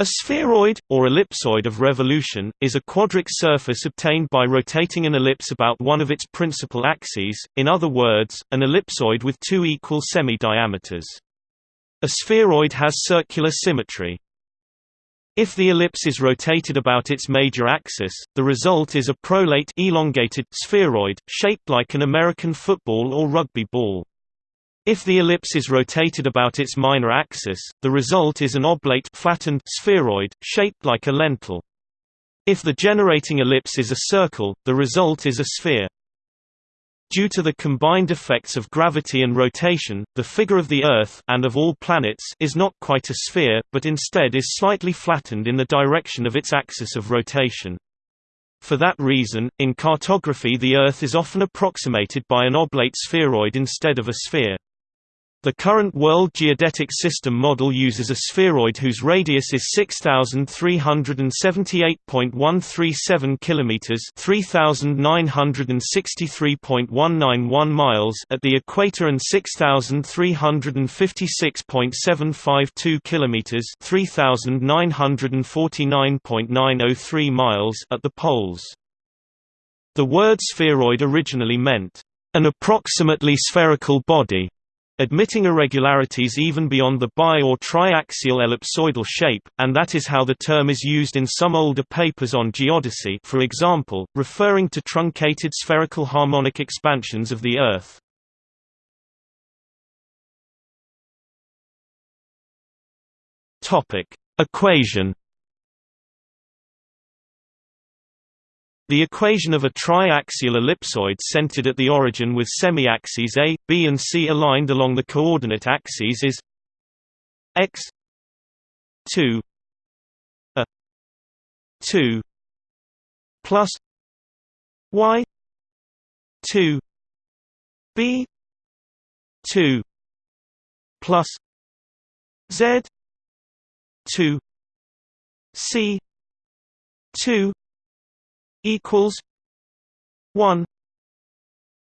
A spheroid, or ellipsoid of revolution, is a quadric surface obtained by rotating an ellipse about one of its principal axes, in other words, an ellipsoid with two equal semi-diameters. A spheroid has circular symmetry. If the ellipse is rotated about its major axis, the result is a prolate elongated spheroid, shaped like an American football or rugby ball. If the ellipse is rotated about its minor axis, the result is an oblate flattened spheroid, shaped like a lentil. If the generating ellipse is a circle, the result is a sphere. Due to the combined effects of gravity and rotation, the figure of the Earth and of all planets is not quite a sphere, but instead is slightly flattened in the direction of its axis of rotation. For that reason, in cartography the Earth is often approximated by an oblate spheroid instead of a sphere. The current World Geodetic System model uses a spheroid whose radius is 6378.137 kilometers, 3963.191 miles at the equator and 6356.752 kilometers, 3949.903 miles at the poles. The word spheroid originally meant an approximately spherical body admitting irregularities even beyond the bi- or triaxial ellipsoidal shape, and that is how the term is used in some older papers on geodesy for example, referring to truncated spherical harmonic expansions of the Earth. Equation The equation of a triaxial ellipsoid centered at the origin with semi-axes A, B and C aligned along the coordinate axes is x 2 a 2 plus y 2 b 2 plus z 2 c 2 equals one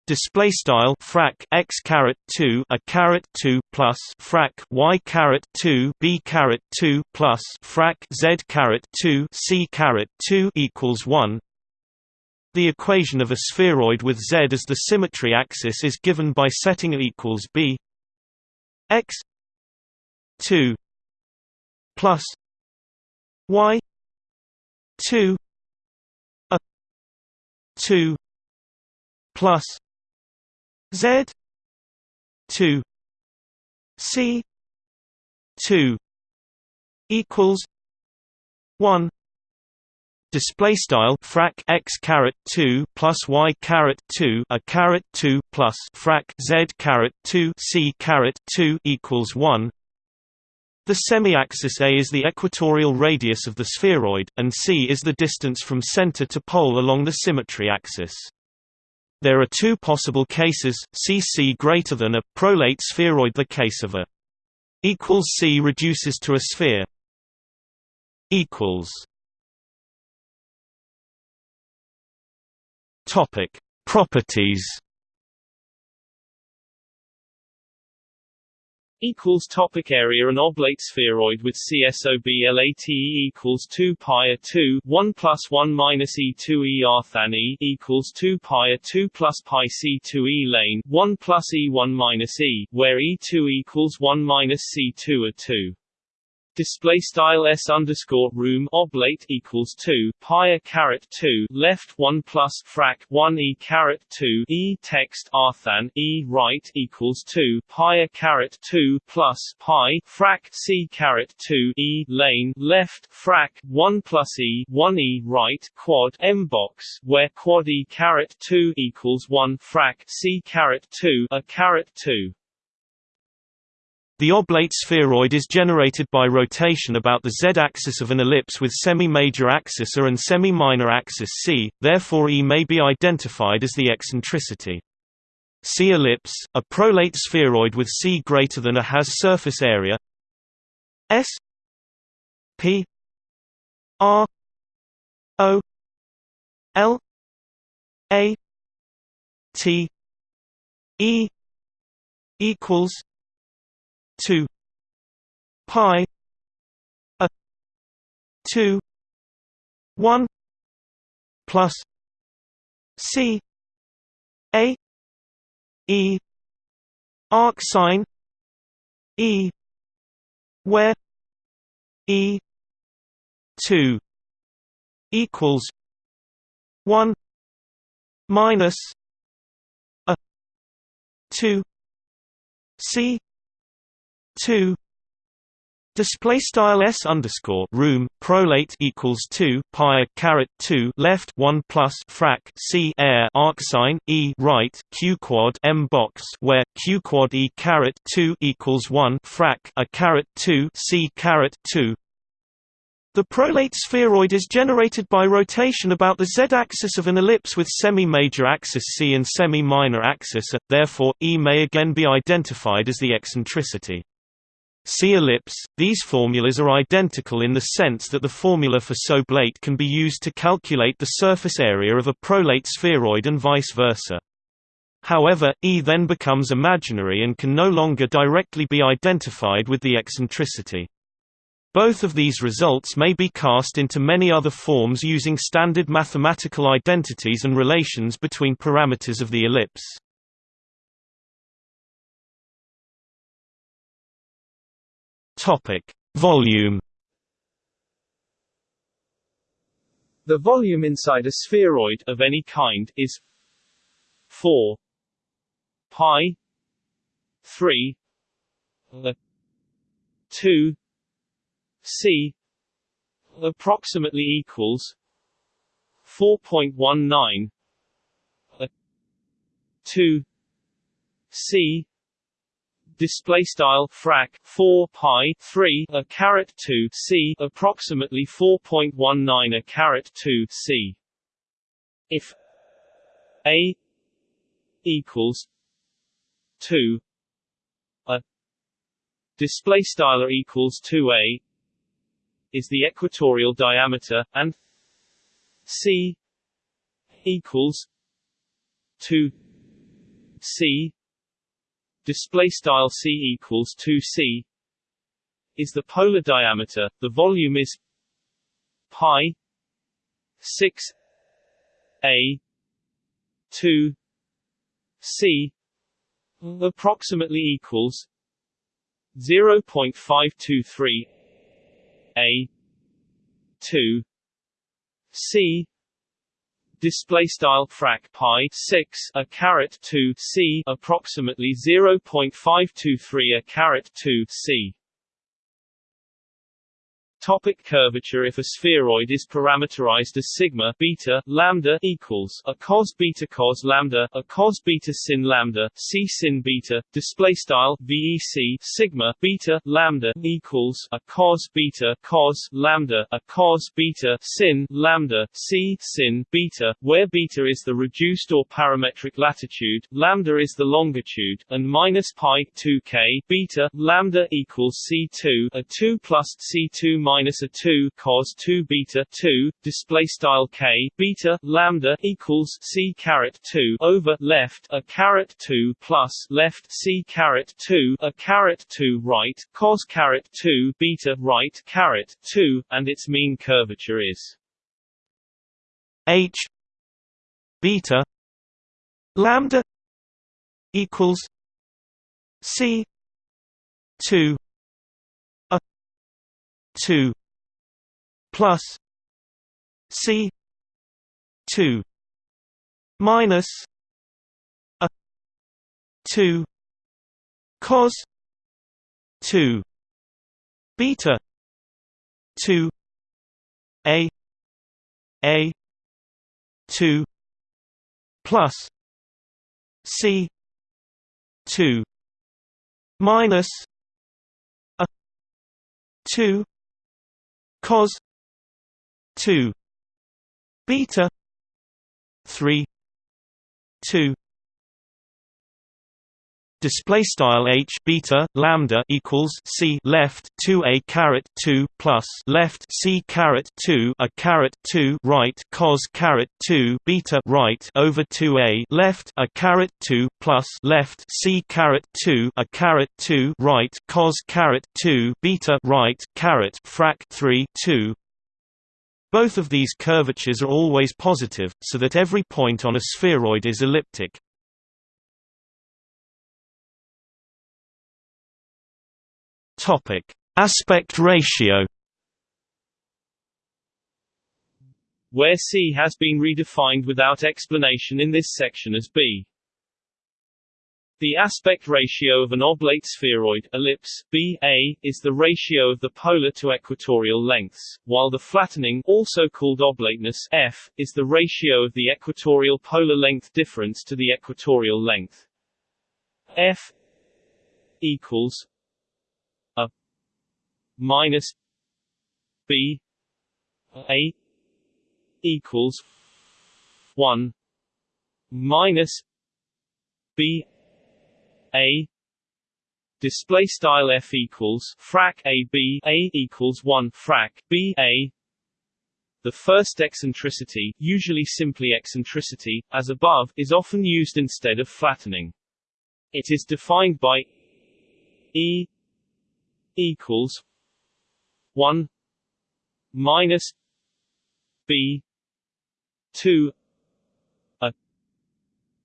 display style frac x caret 2 a caret 2 plus frac y caret 2 b caret 2 plus frac z caret 2 c caret 2 equals 1 the equation of a spheroid with z as the symmetry axis is given by setting it equals b x 2 plus y 2 2 plus Z two C two equals one display style frac x caret 2 plus y caret 2 a caret 2 plus frac z caret 2 c caret 2 equals 1 the semi-axis A is the equatorial radius of the spheroid, and c is the distance from center to pole along the symmetry axis. There are two possible cases, cc greater than a prolate spheroid the case of a equals c reduces to a sphere equals Topic Properties equals topic area an oblate spheroid with CSOB equals 2 pi 2 1 plus 1 minus E2 er than E equals 2 pi a 2 plus pi C2 E lane 1 plus E1 minus E where E2 equals 1 minus C2 a 2 display style s underscore room oblate equals 2 pi a caret 2 left 1 plus frac 1 e caret 2 e text arthan e right equals 2 pi a caret 2 plus pi frac c caret 2 e lane left frac 1 plus e 1 e right quad m box where quad e caret 2 equals 1 frac c caret 2 a caret 2 the oblate spheroid is generated by rotation about the z-axis of an ellipse with semi-major axis A and semi-minor axis C, therefore E may be identified as the eccentricity. C ellipse, a prolate spheroid with C greater than A has surface area S P R O L A T E equals 2 pi a two one plus C A E arc sine E where E two equals one minus a two C two Display style s underscore room prolate equals two pi caret two left one plus frac c air arc sine e right q quad m box where q quad e caret two equals one frac a caret two c caret two. The prolate spheroid is generated by rotation about the z-axis of an ellipse with semi-major axis c and semi-minor axis a, therefore, E may again be identified as the eccentricity. See ellipse. These formulas are identical in the sense that the formula for Soblate can be used to calculate the surface area of a prolate spheroid and vice versa. However, E then becomes imaginary and can no longer directly be identified with the eccentricity. Both of these results may be cast into many other forms using standard mathematical identities and relations between parameters of the ellipse. Topic: Volume. The volume inside a spheroid of any kind is 4 pi 3 2 c approximately equals 4.19 2 c display style frac 4 pi 3 a caret 2 c approximately 4.19 a caret 2 c. If a equals 2 a display style equals 2a is the equatorial diameter and c equals 2 c display style c equals 2c is the polar diameter. The volume is pi 6 a 2 c approximately equals 0.523 a 2 c display style frac pi 6 a caret 2 c approximately 0.523 a caret 2 c Topic curvature If a spheroid is parameterized as sigma beta lambda equals a cos beta cos lambda, a cos beta sin lambda, c sin beta, display style VEC sigma beta lambda equals a cos beta cos lambda, a cos beta sin lambda, c sin beta, where beta is the reduced or parametric latitude, lambda is the longitude, and minus pi 2k beta lambda equals c2 a 2 plus c2 minus minus a 2 cos 2 beta 2 display style k beta lambda equals c caret 2 over left a caret 2 plus left c caret 2 a caret 2 right cos caret 2 beta right caret 2 and its mean curvature is h beta lambda equals c 2 2 plus C two minus a two cos two beta two A A two plus C two minus a two cos 2 beta 3 2 display style h beta lambda equals c left 2 a caret 2 plus left c caret 2 a caret 2 right cos caret 2 beta right over 2 a left a caret 2 plus left c caret 2 a caret 2 right cos caret 2 beta right caret frac 3 2 both of these curvatures are always positive, so that every point on a spheroid is elliptic. Aspect ratio where C has been redefined without explanation in this section as B. The aspect ratio of an oblate spheroid ellipse, BA, is the ratio of the polar to equatorial lengths, while the flattening also called oblateness F, is the ratio of the equatorial polar length difference to the equatorial length. F equals a minus B A equals one minus B a. Display style f equals frac a b a equals 1 frac b a. The first eccentricity usually simply eccentricity as above is often used instead of flattening. It is defined by e equals 1 minus b 2 a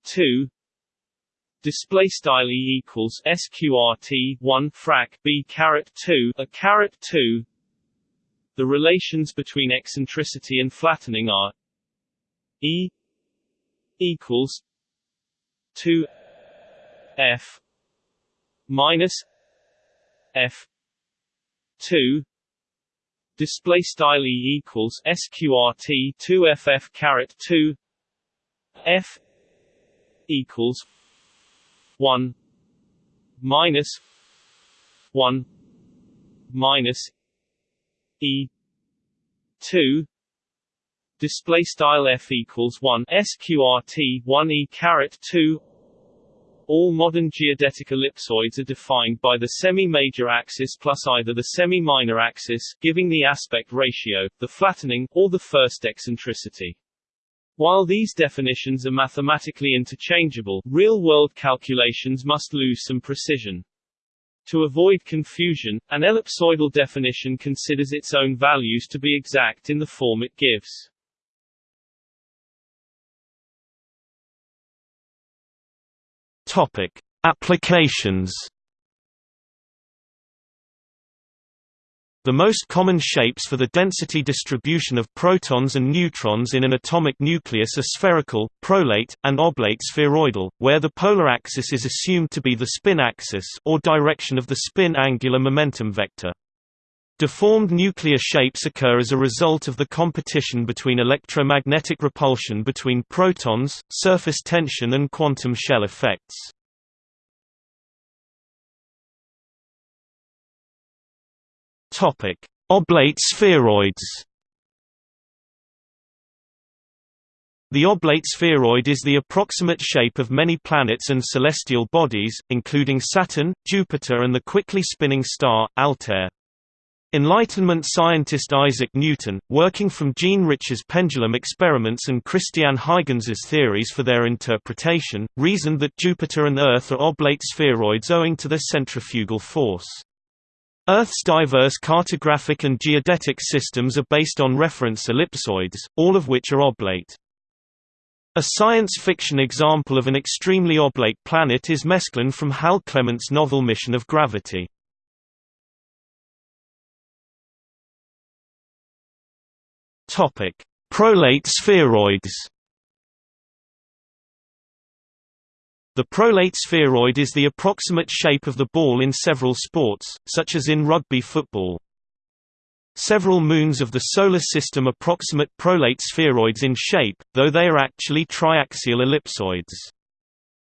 2 display style e equals sqrt 1 frac b caret 2 a caret 2 the relations between eccentricity and flattening are e equals 2 f minus f 2 display style e equals sqrt 2 ff caret 2 f equals 1 minus 1 minus e 2 display style f equals 1 sqrt 1 e caret 2 all modern geodetic ellipsoids are defined by the semi-major axis plus either the semi-minor axis, giving the aspect ratio, the flattening, or the first eccentricity. While these definitions are mathematically interchangeable, real-world calculations must lose some precision. To avoid confusion, an ellipsoidal definition considers its own values to be exact in the form it gives. Topic: Applications The most common shapes for the density distribution of protons and neutrons in an atomic nucleus are spherical, prolate, and oblate spheroidal, where the polar axis is assumed to be the spin axis or direction of the spin angular momentum vector. Deformed nuclear shapes occur as a result of the competition between electromagnetic repulsion between protons, surface tension and quantum shell effects. Oblate spheroids. The oblate spheroid is the approximate shape of many planets and celestial bodies, including Saturn, Jupiter and the quickly spinning star, Altair. Enlightenment scientist Isaac Newton, working from Jean Rich's pendulum experiments and Christiaan Huygens' theories for their interpretation, reasoned that Jupiter and Earth are oblate spheroids owing to their centrifugal force. Earth's diverse cartographic and geodetic systems are based on reference ellipsoids, all of which are oblate. A science fiction example of an extremely oblate planet is Mesklin from Hal Clement's novel Mission of Gravity. Prolate spheroids The prolate spheroid is the approximate shape of the ball in several sports, such as in rugby football. Several moons of the Solar System approximate prolate spheroids in shape, though they are actually triaxial ellipsoids.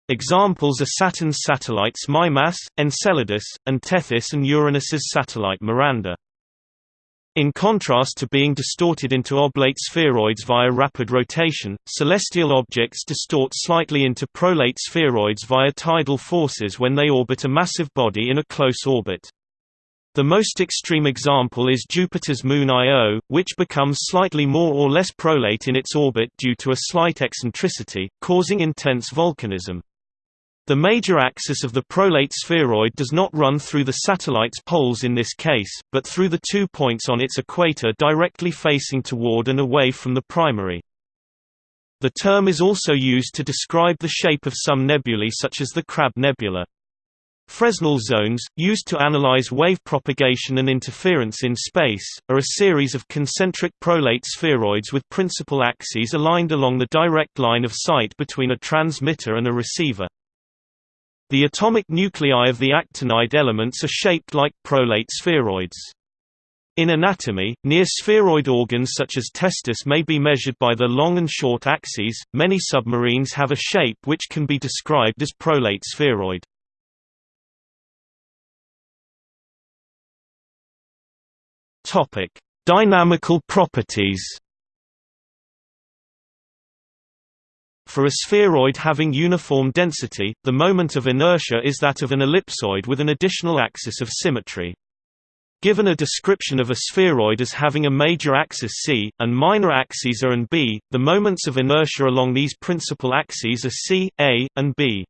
Examples are Saturn's satellites Mimas, Enceladus, and Tethys and Uranus's satellite Miranda. In contrast to being distorted into oblate spheroids via rapid rotation, celestial objects distort slightly into prolate spheroids via tidal forces when they orbit a massive body in a close orbit. The most extreme example is Jupiter's moon Io, which becomes slightly more or less prolate in its orbit due to a slight eccentricity, causing intense volcanism. The major axis of the prolate spheroid does not run through the satellite's poles in this case, but through the two points on its equator directly facing toward and away from the primary. The term is also used to describe the shape of some nebulae such as the Crab Nebula. Fresnel zones, used to analyze wave propagation and interference in space, are a series of concentric prolate spheroids with principal axes aligned along the direct line of sight between a transmitter and a receiver. The atomic nuclei of the actinide elements are shaped like prolate spheroids. In anatomy, near-spheroid organs such as testis may be measured by their long and short axes. Many submarines have a shape which can be described as prolate spheroid. Topic: Dynamical properties. For a spheroid having uniform density, the moment of inertia is that of an ellipsoid with an additional axis of symmetry. Given a description of a spheroid as having a major axis c, and minor axes a and b, the moments of inertia along these principal axes are c, a, and b.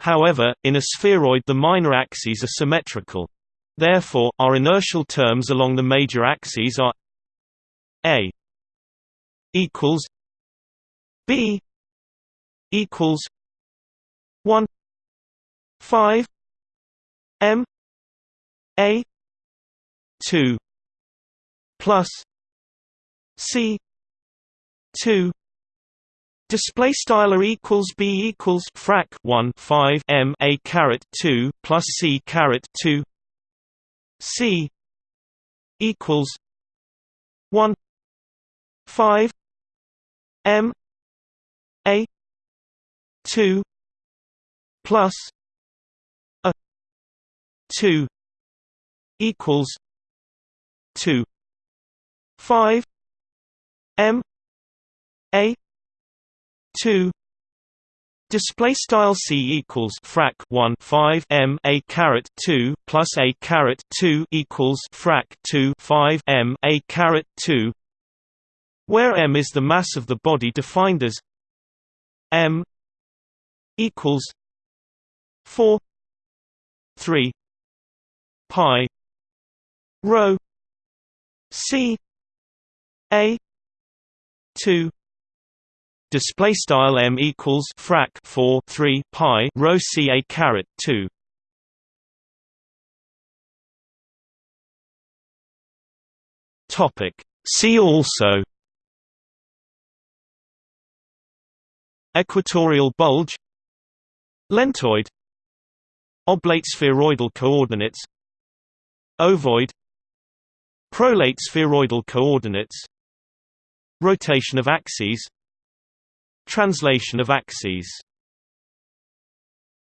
However, in a spheroid the minor axes are symmetrical. Therefore, our inertial terms along the major axes are a equals b equals one five M A two plus C two. Display style equals b equals frac 1 5 m a caret 2 plus c caret 2 c equals 1 5 m a 2 plus a 2 equals 2 5 m a 2 Display style c equals frac 1 5 m a caret 2 plus a caret 2 equals frac 2 5 m a caret 2, where m is the mass of the body defined as m equals four three pi rho C A two. Display style m equals frac 4 3 pi rho c a caret 2 topic. See also equatorial bulge Lentoid. Oblate spheroidal coordinates. Ovoid. Prolate spheroidal coordinates. Rotation of axes. Translation of axes